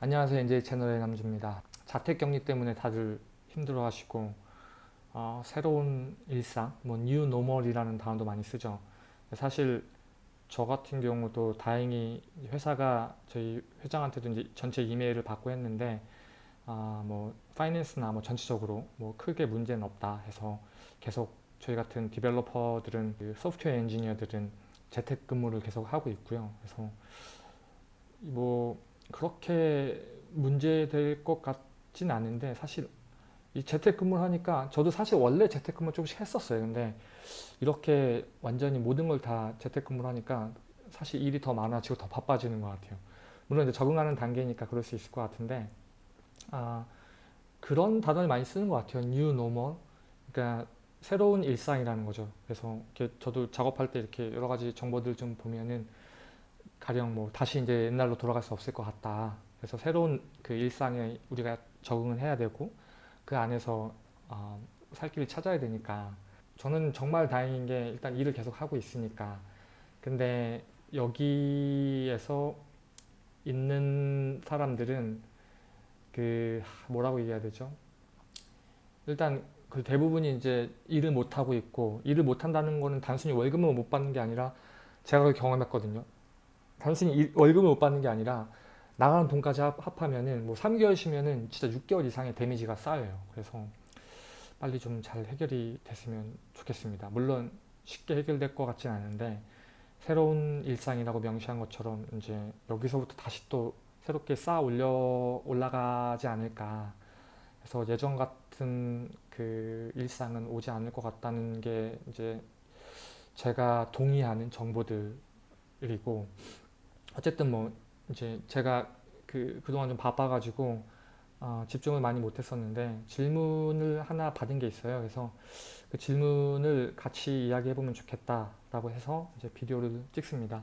안녕하세요. NJ 채널의 남주입니다. 자택격리 때문에 다들 힘들어 하시고 어, 새로운 일상 뭐 new normal이라는 단어도 많이 쓰죠. 사실 저 같은 경우도 다행히 회사가 저희 회장한테도 이제 전체 이메일을 받고 했는데 아, 뭐 finance나 뭐 전체적으로 뭐 크게 문제는 없다 해서 계속 저희 같은 developer들은 그 소프트웨어 엔지니어들은 재택근무를 계속 하고 있고요. 그래서 뭐 그렇게 문제될 것 같진 않은데 사실 이 재택근무를 하니까 저도 사실 원래 재택근무 조금씩 했었어요. 근데 이렇게 완전히 모든 걸 다 재택근무를 하니까 사실 일이 더 많아지고 더 바빠지는 것 같아요. 물론 이제 적응하는 단계니까 그럴 수 있을 것 같은데 아 그런 단어를 많이 쓰는 것 같아요. new normal. 그러니까 새로운 일상이라는 거죠. 그래서 저도 작업할 때 이렇게 여러 가지 정보들 좀 보면은 가령 뭐 다시 이제 옛날로 돌아갈 수 없을 것 같다. 그래서 새로운 그 일상에 우리가 적응을 해야 되고 그 안에서 어, 살 길을 찾아야 되니까 저는 정말 다행인 게 일단 일을 계속 하고 있으니까 근데 여기에서 있는 사람들은 그 뭐라고 얘기해야 되죠? 일단 그 대부분이 이제 일을 못하고 있고 일을 못한다는 거는 단순히 월급을 못 받는 게 아니라 제가 경험했거든요. 단순히 월급을 못 받는 게 아니라 나가는 돈까지 합하면은 뭐 3개월 쉬면은 진짜 6개월 이상의 데미지가 쌓여요. 그래서 빨리 좀 잘 해결이 됐으면 좋겠습니다. 물론 쉽게 해결될 것 같진 않은데 새로운 일상이라고 명시한 것처럼 이제 여기서부터 다시 또 새롭게 쌓아 올려 올라가지 않을까 그래서 예전 같은 그 일상은 오지 않을 것 같다는 게 이제 제가 동의하는 정보들이고 어쨌든 뭐 이제 제가 그 그동안 좀 바빠가지고 어, 집중을 많이 못했었는데 질문을 하나 받은 게 있어요. 그래서 그 질문을 같이 이야기해보면 좋겠다라고 해서 이제 비디오를 찍습니다.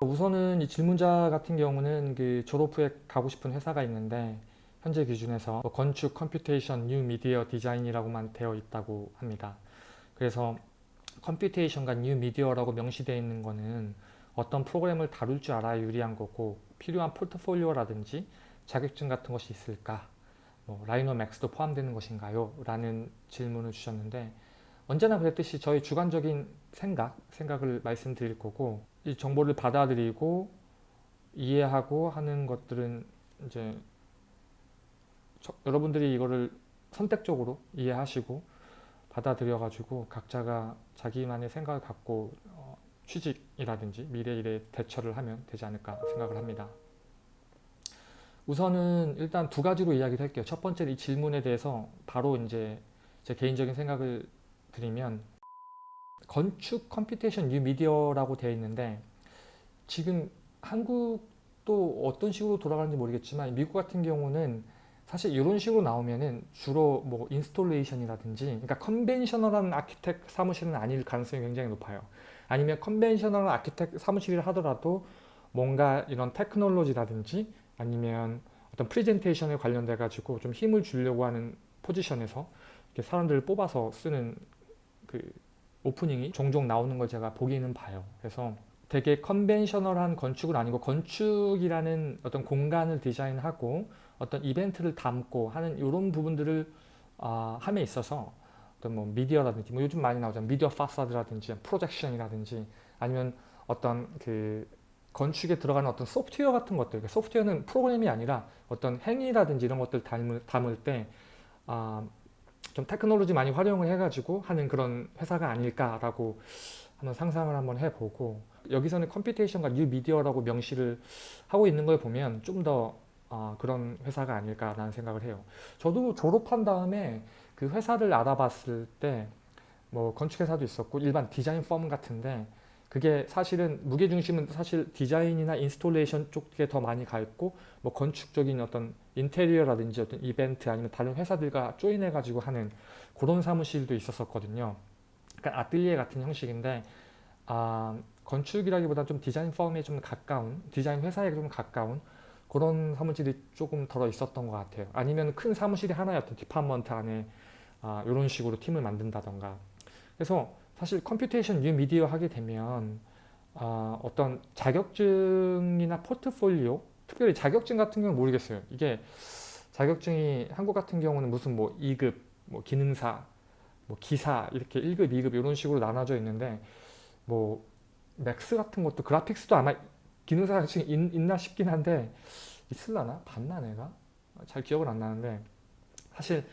우선은 이 질문자 같은 경우는 그 졸업 후에 가고 싶은 회사가 있는데 현재 기준에서 뭐 건축, computation, 뉴 미디어 디자인이라고만 되어 있다고 합니다. 그래서 computation과 뉴 미디어라고 명시되어 있는 거는 어떤 프로그램을 다룰 줄 알아야 유리한 거고 필요한 포트폴리오라든지 자격증 같은 것이 있을까 뭐 Rhino Max도 포함되는 것인가요? 라는 질문을 주셨는데 언제나 그랬듯이 저희 주관적인 생각, 생각을 말씀드릴 거고 이 정보를 받아들이고 이해하고 하는 것들은 이제 저, 여러분들이 이거를 선택적으로 이해하시고 받아들여 가지고 각자가 자기만의 생각을 갖고 어, 취직이라든지 미래 일에 대처를 하면 되지 않을까 생각을 합니다. 우선은 일단 두 가지로 이야기를 할게요. 첫 번째 이 질문에 대해서 바로 이제 제 개인적인 생각을 드리면 건축 computation 뉴 미디어라고 되어 있는데 지금 한국도 어떤 식으로 돌아가는지 모르겠지만 미국 같은 경우는 사실 이런 식으로 나오면은 주로 뭐 installation이라든지 그러니까 conventional한 architect 사무실은 아닐 가능성이 굉장히 높아요. 아니면 conventional한 architect 사무실을 하더라도 뭔가 이런 테크놀로지라든지 아니면 어떤 프레젠테이션에 관련돼 가지고 좀 힘을 주려고 하는 포지션에서 이렇게 사람들을 뽑아서 쓰는 그 오프닝이 종종 나오는 걸 제가 보기는 봐요. 그래서 되게 컨벤셔널한 건축은 아니고 건축이라는 어떤 공간을 디자인하고 어떤 이벤트를 담고 하는 이런 부분들을 어, 함에 있어서 어떤 뭐 미디어라든지 뭐 요즘 많이 나오잖아요. 미디어 파사드라든지 프로젝션이라든지 아니면 어떤 그 건축에 들어가는 어떤 소프트웨어 같은 것들 그러니까 소프트웨어는 프로그램이 아니라 어떤 행위라든지 이런 것들 담을, 담을 때 어, 좀 테크놀로지 많이 활용을 해가지고 하는 그런 회사가 아닐까라고 한번 상상을 한번 해보고 여기서는 computation과 new media라고 명시를 하고 있는 걸 보면 좀더 어, 그런 회사가 아닐까라는 생각을 해요. 저도 졸업한 다음에 그 회사를 알아봤을 때 뭐 건축회사도 있었고 일반 디자인 firm 같은데 그게 사실은 무게중심은 사실 디자인이나 installation 쪽에 더 많이 가 있고 뭐 건축적인 어떤 인테리어라든지 어떤 이벤트 아니면 다른 회사들과 join해 가지고 하는 그런 사무실도 있었었거든요. 그러니까 아뜰리에 같은 형식인데 아, 건축이라기보다 좀 디자인 firm에 좀 가까운 디자인 회사에 좀 가까운 그런 사무실이 조금 더러 있었던 것 같아요. 아니면 큰 사무실이 하나의 어떤 department 안에 아, 이런 식으로 팀을 만든다던가 그래서 사실 computation new media 하게 되면 아, 어떤 자격증이나 포트폴리오 특별히 자격증 같은 경우는 모르겠어요. 이게 자격증이 한국 같은 경우는 무슨 뭐 2급, 뭐 기능사, 뭐 기사 이렇게 1급, 2급 이런 식으로 나눠져 있는데 뭐 Max 같은 것도 그래픽스도 아마 기능사 자격증이 있, 있나 싶긴 한데 있을라나? 봤나 내가? 잘 기억은 안 나는데 사실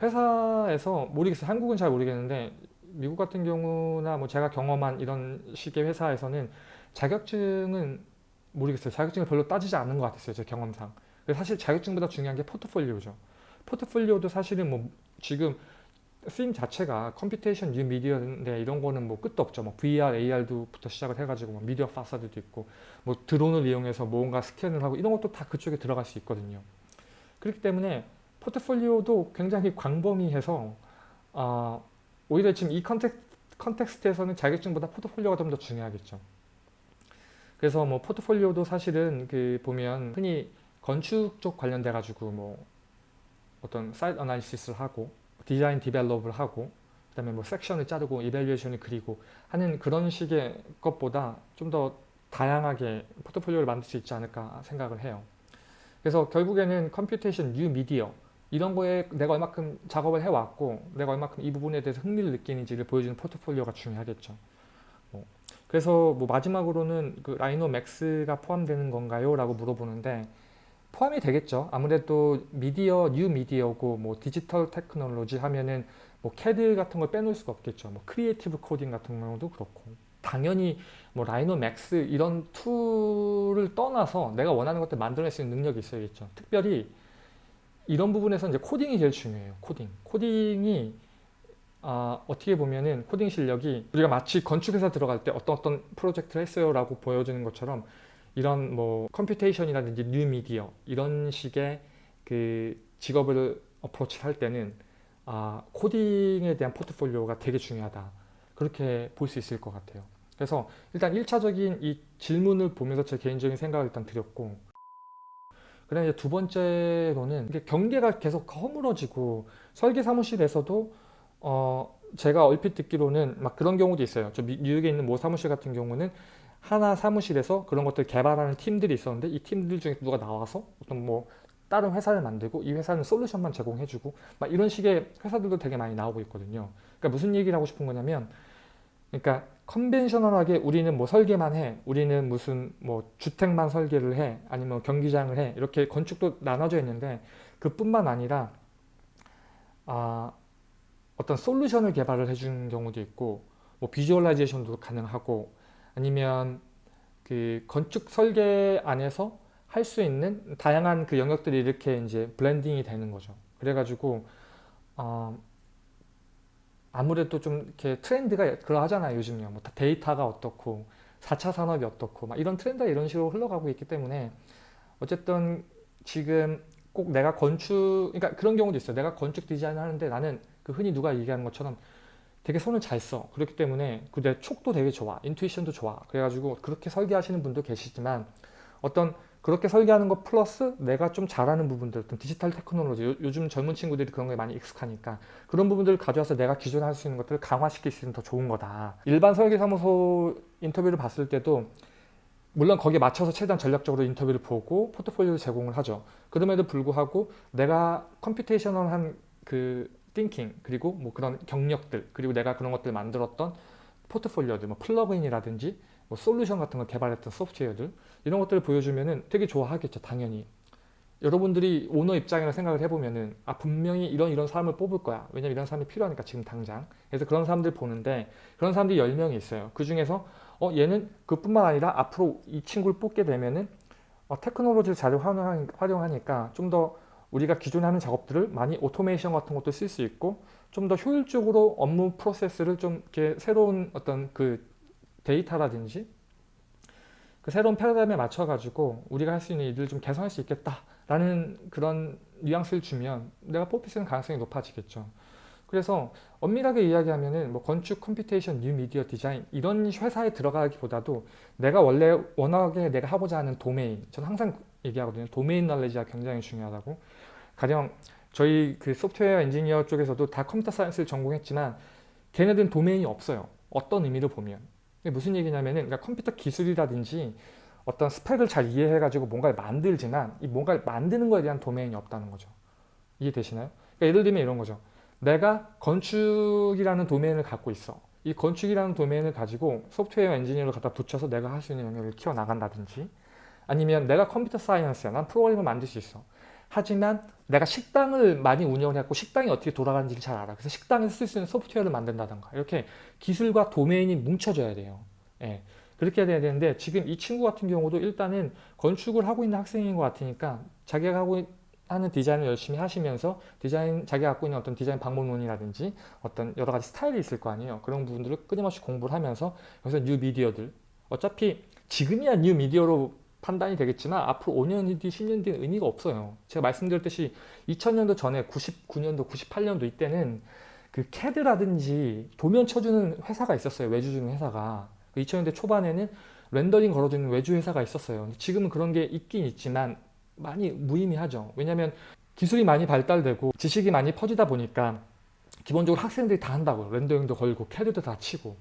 회사에서 모르겠어요. 한국은 잘 모르겠는데 미국 같은 경우나 뭐 제가 경험한 이런 식의 회사에서는 자격증은 모르겠어요. 자격증을 별로 따지지 않는 것 같았어요. 제 경험상. 사실 자격증보다 중요한 게 포트폴리오죠. 포트폴리오도 사실은 뭐 지금 쓰임 자체가 computation new media인데 이런 거는 뭐 끝도 없죠. 뭐 VR, AR도부터 시작을 해가지고 뭐 미디어 파사드도 있고 뭐 드론을 이용해서 뭔가 스캔을 하고 이런 것도 다 그쪽에 들어갈 수 있거든요. 그렇기 때문에 포트폴리오도 굉장히 광범위해서 어, 오히려 지금 이 context, context에서는 자격증보다 포트폴리오가 좀 더 중요하겠죠. 그래서 뭐 포트폴리오도 사실은 그 보면 흔히 건축 쪽 관련돼 가지고 뭐 어떤 site analysis를 하고 design develop을 하고 그 다음에 뭐 섹션을 자르고 이벨리에이션을 그리고 하는 그런 식의 것보다 좀 더 다양하게 포트폴리오를 만들 수 있지 않을까 생각을 해요. 그래서 결국에는 computation new media 이런 거에 내가 얼마큼 작업을 해왔고 내가 얼마큼 이 부분에 대해서 흥미를 느끼는지를 보여주는 포트폴리오가 중요하겠죠. 뭐 그래서 뭐 마지막으로는 그 Rhino Max가 포함되는 건가요? 라고 물어보는데 포함이 되겠죠. 아무래도 미디어, new media고 뭐 digital technology 하면은 뭐 CAD 같은 걸 빼놓을 수가 없겠죠. 뭐 creative coding 같은 경우도 그렇고 당연히 뭐 Rhino Max 이런 tool을 떠나서 내가 원하는 것들 만들어낼 수 있는 능력이 있어야겠죠. 특별히 이런 부분에서 이제 코딩이 제일 중요해요. 코딩. 코딩이 아, 어떻게 보면은 코딩 실력이 우리가 마치 건축회사 들어갈 때 어떤 어떤 프로젝트를 했어요 라고 보여주는 것처럼 이런 뭐 computation이라든지 뉴미디어 이런 식의 그 직업을 approach 할 때는 아, 코딩에 대한 포트폴리오가 되게 중요하다. 그렇게 볼 수 있을 것 같아요. 그래서 일단 1차적인 이 질문을 보면서 제 개인적인 생각을 일단 드렸고 그 다음에 두 번째로는 경계가 계속 허물어지고 설계 사무실에서도 어 제가 얼핏 듣기로는 막 그런 경우도 있어요. 저 뉴욕에 있는 모 사무실 같은 경우는 하나 사무실에서 그런 것들 개발하는 팀들이 있었는데 이 팀들 중에 누가 나와서 어떤 뭐 다른 회사를 만들고 이 회사는 솔루션만 제공해주고 막 이런 식의 회사들도 되게 많이 나오고 있거든요. 그러니까 무슨 얘기를 하고 싶은 거냐면 그러니까 conventional하게 우리는 뭐 설계만 해 우리는 무슨 뭐 주택만 설계를 해 아니면 경기장을 해 이렇게 건축도 나눠져 있는데 그뿐만 아니라 아, 어떤 solution을 개발을 해준 경우도 있고 뭐 visualization도 가능하고 아니면 그 건축 설계 안에서 할 수 있는 다양한 그 영역들이 이렇게 이제 blending이 되는 거죠. 그래가지고 어, 아무래도 좀 이렇게 트렌드가 그러하잖아요 요즘요. 뭐 데이터가 어떻고 4차 산업이 어떻고 막 이런 트렌드가 이런 식으로 흘러가고 있기 때문에 어쨌든 지금 꼭 내가 건축 그러니까 그런 경우도 있어요. 내가 건축 디자인 하는데 나는 그 흔히 누가 얘기하는 것처럼 되게 손을 잘 써. 그렇기 때문에 그 내 촉도 되게 좋아. intuition도 좋아. 그래가지고 그렇게 설계하시는 분도 계시지만 어떤 그렇게 설계하는 것 플러스 내가 좀 잘하는 부분들 어떤 digital technology 요즘 젊은 친구들이 그런 거에 많이 익숙하니까 그런 부분들을 가져와서 내가 기존에 할 수 있는 것들을 강화시킬 수 있는 더 좋은 거다. 일반 설계사무소 인터뷰를 봤을 때도 물론 거기에 맞춰서 최대한 전략적으로 인터뷰를 보고 포트폴리오를 제공을 하죠. 그럼에도 불구하고 내가 computational한 그 thinking 그리고 뭐 그런 경력들 그리고 내가 그런 것들 만들었던 포트폴리오들 뭐 plug-in이라든지 뭐 솔루션 같은 걸 개발했던 소프트웨어들 이런 것들을 보여주면은 되게 좋아하겠죠 당연히. 여러분들이 오너 입장이라 생각을 해보면은 아 분명히 이런 이런 사람을 뽑을 거야. 왜냐면 이런 사람이 필요하니까 지금 당장. 그래서 그런 사람들 보는데 그런 사람들이 10명이 있어요. 그 중에서 어 얘는 그뿐만 아니라 앞으로 이 친구를 뽑게 되면은 어, 테크놀로지를 잘 활용하니까 좀 더 우리가 기존에 하는 작업들을 많이 automation 같은 것도 쓸 수 있고 좀 더 효율적으로 업무 프로세스를 좀 이렇게 새로운 어떤 그 데이터라든지 그 새로운 패러다임에 맞춰 가지고 우리가 할 수 있는 일들을 좀 개선할 수 있겠다라는 그런 뉘앙스를 주면 내가 뽑힐 수 있는 가능성이 높아지겠죠. 그래서 엄밀하게 이야기하면은 뭐 건축 computation 뉴 미디어 디자인 이런 회사에 들어가기보다도 내가 원래 워낙에 내가 하고자 하는 도메인 저는 항상 얘기하거든요. domain knowledge가 굉장히 중요하다고. 가령 저희 그 소프트웨어 엔지니어 쪽에서도 다 computer science를 전공했지만 걔네들은 도메인이 없어요. 어떤 의미로 보면. 무슨 얘기냐면은 그러니까 컴퓨터 기술이라든지 어떤 스펙을 잘 이해해가지고 뭔가를 만들지만 이 뭔가를 만드는 거에 대한 도메인이 없다는 거죠. 이해되시나요? 그러니까 예를 들면 이런 거죠. 내가 건축이라는 도메인을 갖고 있어. 이 건축이라는 도메인을 가지고 소프트웨어 엔지니어를 갖다 붙여서 내가 할 수 있는 영역을 키워나간다든지 아니면 내가 컴퓨터 사이언스야. 난 프로그램을 만들 수 있어. 하지만 내가 식당을 많이 운영을 했고 식당이 어떻게 돌아가는지를 잘 알아. 그래서 식당에서 쓸 수 있는 소프트웨어를 만든다던가 이렇게 기술과 도메인이 뭉쳐져야 돼요. 예. 그렇게 해야 되는데 지금 이 친구 같은 경우도 일단은 건축을 하고 있는 학생인 것 같으니까 자기가 하고 하는 디자인을 열심히 하시면서 디자인 자기가 갖고 있는 어떤 디자인 방법론이라든지 어떤 여러 가지 스타일이 있을 거 아니에요. 그런 부분들을 끊임없이 공부를 하면서 여기서 뉴 미디어들 어차피 지금이야 뉴 미디어로 판단이 되겠지만 앞으로 5년 뒤, 10년 뒤는 의미가 없어요. 제가 말씀드렸듯이 2000년도 전에 99년도, 98년도 이때는 그 캐드라든지 도면 쳐주는 회사가 있었어요. 외주 주는 회사가. 2000년대 그 초반에는 렌더링 걸어주는 외주 회사가 있었어요. 지금은 그런 게 있긴 있지만 많이 무의미하죠. 왜냐하면 기술이 많이 발달되고 지식이 많이 퍼지다 보니까 기본적으로 학생들이 다 한다고 렌더링도 걸고 캐드도 다 치고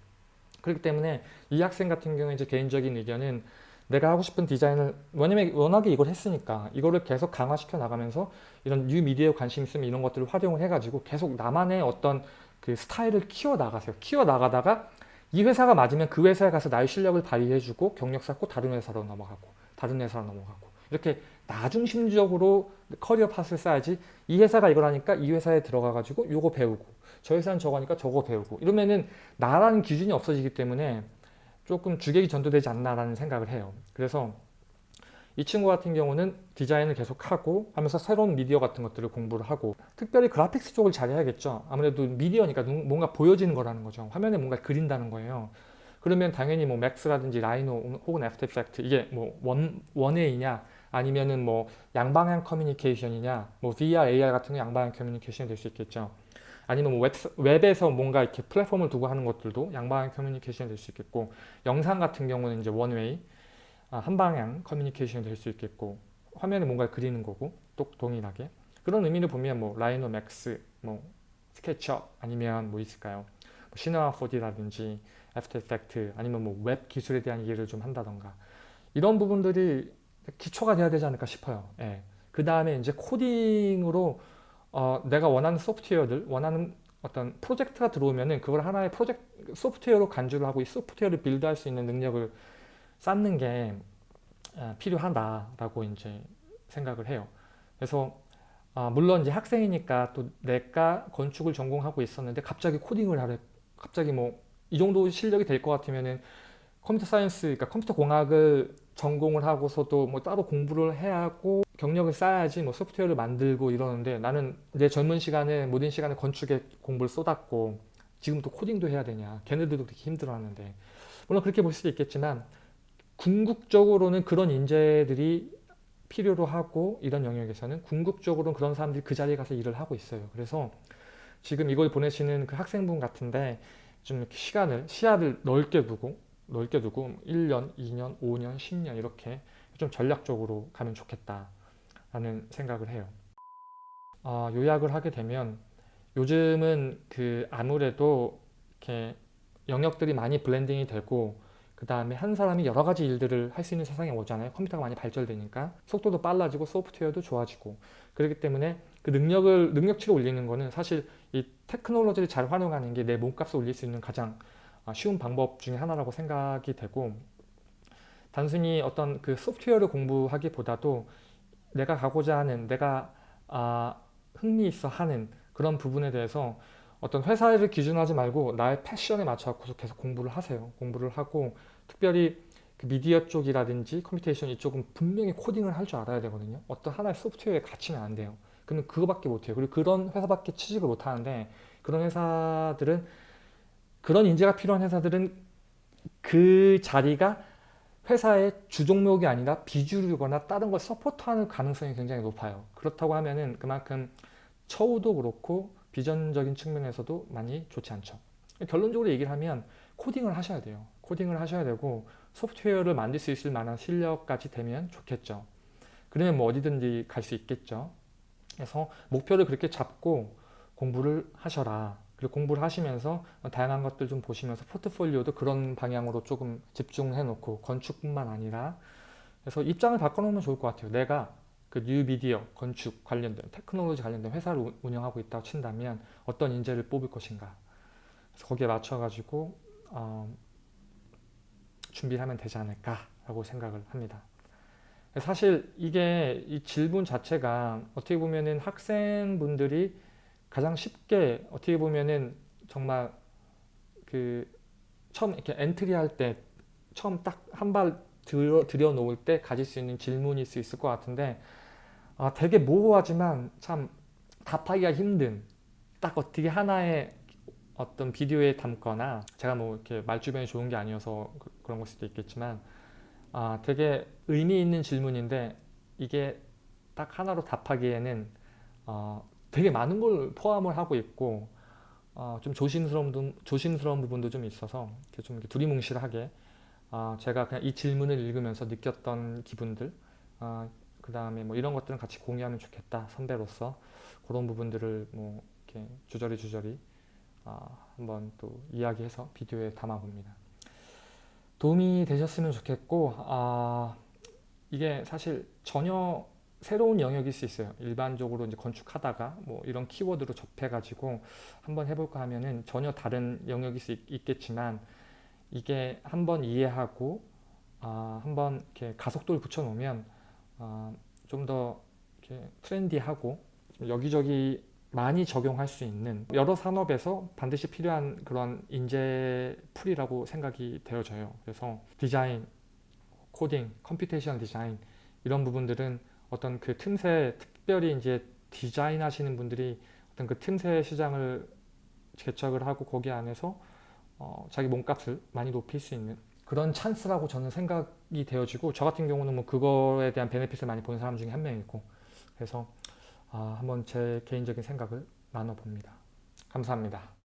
그렇기 때문에 이 학생 같은 경우에 이제 개인적인 의견은 내가 하고 싶은 디자인을 왜냐면 워낙에 이걸 했으니까 이거를 계속 강화시켜 나가면서 이런 뉴 미디어에 관심 있으면 이런 것들을 활용을 해가지고 계속 나만의 어떤 그 스타일을 키워 나가세요. 키워 나가다가 이 회사가 맞으면 그 회사에 가서 나의 실력을 발휘해주고 경력 쌓고 다른 회사로 넘어가고 다른 회사로 넘어가고 이렇게 나중심적으로 career path를 쌓아야지 이 회사가 이걸 하니까 이 회사에 들어가 가지고 요거 배우고 저 회사는 저거 하니까 저거 배우고 이러면은 나라는 기준이 없어지기 때문에 조금 주객이 전도되지 않나라는 생각을 해요. 그래서 이 친구 같은 경우는 디자인을 계속 하고 하면서 새로운 미디어 같은 것들을 공부를 하고 특별히 그래픽스 쪽을 잘 해야겠죠. 아무래도 미디어니까 뭔가 보여지는 거라는 거죠. 화면에 뭔가 그린다는 거예요. 그러면 당연히 뭐 Max라든지 Rhino 혹은 After Effects 이게 뭐 one, one-way냐 아니면은 뭐 양방향 커뮤니케이션이냐 뭐 VR, AR 같은 거 양방향 커뮤니케이션이 될 수 있겠죠. 아니면 뭐 웹, 에서 뭔가 이렇게 플랫폼을 두고 하는 것들도 양방향 커뮤니케이션이 될 수 있겠고 영상 같은 경우는 이제 one-way 아, 한방향 커뮤니케이션이 될 수 있겠고 화면에 뭔가 그리는 거고 또 동일하게. 그런 의미를 보면 뭐 Rhino Max 뭐 SketchUp 아니면 뭐 있을까요? 뭐 Cinema 4D라든지 After Effects 아니면 뭐 웹 기술에 대한 이해를 좀 한다던가. 이런 부분들이 기초가 돼야 되지 않을까 싶어요. 예. 그 다음에 이제 코딩으로 어, 내가 원하는 소프트웨어들 원하는 어떤 프로젝트가 들어오면은 그걸 하나의 프로젝트 소프트웨어로 간주를 하고 이 소프트웨어를 build할 수 있는 능력을 쌓는 게 어, 필요하다라고 이제 생각을 해요. 그래서 아, 물론 이제 학생이니까 또 내가 건축을 전공하고 있었는데 갑자기 코딩을 하래 갑자기 뭐 이 정도 실력이 될 것 같으면은 computer science 그러니까 컴퓨터 공학을 전공을 하고서도 뭐 따로 공부를 해야 하고 경력을 쌓아야지 뭐 소프트웨어를 만들고 이러는데 나는 내 젊은 시간에 모든 시간에 건축에 공부를 쏟았고 지금 또 코딩도 해야 되냐. 걔네들도 그렇게 힘들어하는데. 물론 그렇게 볼 수도 있겠지만 궁극적으로는 그런 인재들이 필요로 하고 이런 영역에서는 궁극적으로는 그런 사람들이 그 자리에 가서 일을 하고 있어요. 그래서 지금 이걸 보내시는 그 학생분 같은데 좀 시간을 시야를 넓게 두고 넓게 두고 1년, 2년, 5년, 10년 이렇게 좀 전략적으로 가면 좋겠다 라는 생각을 해요. 어, 요약을 하게 되면 요즘은 그 아무래도 이렇게 영역들이 많이 blending이 되고 그 다음에 한 사람이 여러 가지 일들을 할 수 있는 세상에 오잖아요. 컴퓨터가 많이 발전되니까 속도도 빨라지고 소프트웨어도 좋아지고 그렇기 때문에 그 능력을 능력치를 올리는 거는 사실 이 테크놀로지를 잘 활용하는 게 내 몸값을 올릴 수 있는 가장 아, 쉬운 방법 중에 하나라고 생각이 되고 단순히 어떤 그 소프트웨어를 공부하기보다도 내가 가고자 하는 내가 아, 흥미 있어 하는 그런 부분에 대해서 어떤 회사를 기준하지 말고 나의 passion에 맞춰서 계속 공부를 하세요. 공부를 하고 특별히 그 미디어 쪽이라든지 computation 이쪽은 분명히 코딩을 할 줄 알아야 되거든요. 어떤 하나의 소프트웨어에 갇히면 안 돼요. 그러면 그거밖에 못해요. 그리고 그런 회사밖에 취직을 못하는데 그런 회사들은 그런 인재가 필요한 회사들은 그 자리가 회사의 주종목이 아니라 비주류거나 다른 걸 서포트하는 가능성이 굉장히 높아요. 그렇다고 하면 은 그만큼 처우도 그렇고 비전적인 측면에서도 많이 좋지 않죠. 결론적으로 얘기를 하면 코딩을 하셔야 돼요. 코딩을 하셔야 되고 소프트웨어를 만들 수 있을 만한 실력까지 되면 좋겠죠. 그러면 뭐 어디든지 갈 수 있겠죠. 그래서 목표를 그렇게 잡고 공부를 하셔라. 그리고 공부를 하시면서 다양한 것들 좀 보시면서 포트폴리오도 그런 방향으로 조금 집중해 놓고 건축뿐만 아니라 그래서 입장을 바꿔놓으면 좋을 것 같아요. 내가 그 뉴미디어 건축 관련된 테크놀로지 관련된 회사를 우- 운영하고 있다고 친다면 어떤 인재를 뽑을 것인가. 그래서 거기에 맞춰가지고 어, 준비를 하면 되지 않을까라고 생각을 합니다. 사실 이게 이 질문 자체가 어떻게 보면은 학생분들이 가장 쉽게 어떻게 보면은 정말 그 처음 이렇게 entry 할 때 처음 딱 한 발 들여, 들여 놓을 때 가질 수 있는 질문일 수 있을 것 같은데 아, 되게 모호하지만 참 답하기가 힘든 딱 어떻게 하나의 어떤 비디오에 담거나 제가 뭐 이렇게 말주변이 좋은 게 아니어서 그- 그런 걸 수도 있겠지만 아, 되게 의미 있는 질문인데 이게 딱 하나로 답하기에는 어, 되게 많은 걸 포함을 하고 있고 어, 좀 조심스러운, 부- 조심스러운 부분도 좀 있어서 이렇게 좀 이렇게 두리뭉실하게 어, 제가 그냥 이 질문을 읽으면서 느꼈던 기분들 그 다음에 뭐 이런 것들은 같이 공유하면 좋겠다 선배로서 그런 부분들을 뭐 이렇게 주저리 주저리 어, 한번 또 이야기해서 비디오에 담아봅니다. 도움이 되셨으면 좋겠고 아, 이게 사실 전혀 새로운 영역일 수 있어요. 일반적으로 이제 건축하다가 뭐 이런 키워드로 접해가지고 한번 해볼까 하면은 전혀 다른 영역일 수 있, 겠지만 이게 한번 이해하고 아, 한번 이렇게 가속도를 붙여놓으면 아, 좀더 이렇게 트렌디하고 좀 여기저기 많이 적용할 수 있는 여러 산업에서 반드시 필요한 그런 인재 풀이라고 생각이 되어져요. 그래서 디자인, 코딩, computation design 이런 부분들은 어떤 그 틈새 특별히 이제 디자인 하시는 분들이 어떤 그 틈새 시장을 개척을 하고 거기 안에서 어, 자기 몸값을 많이 높일 수 있는 그런 찬스라고 저는 생각이 되어지고 저 같은 경우는 뭐 그거에 대한 benefit을 많이 보는 사람 중에 한 명이고 그래서 아, 한번 제 개인적인 생각을 나눠봅니다. 감사합니다.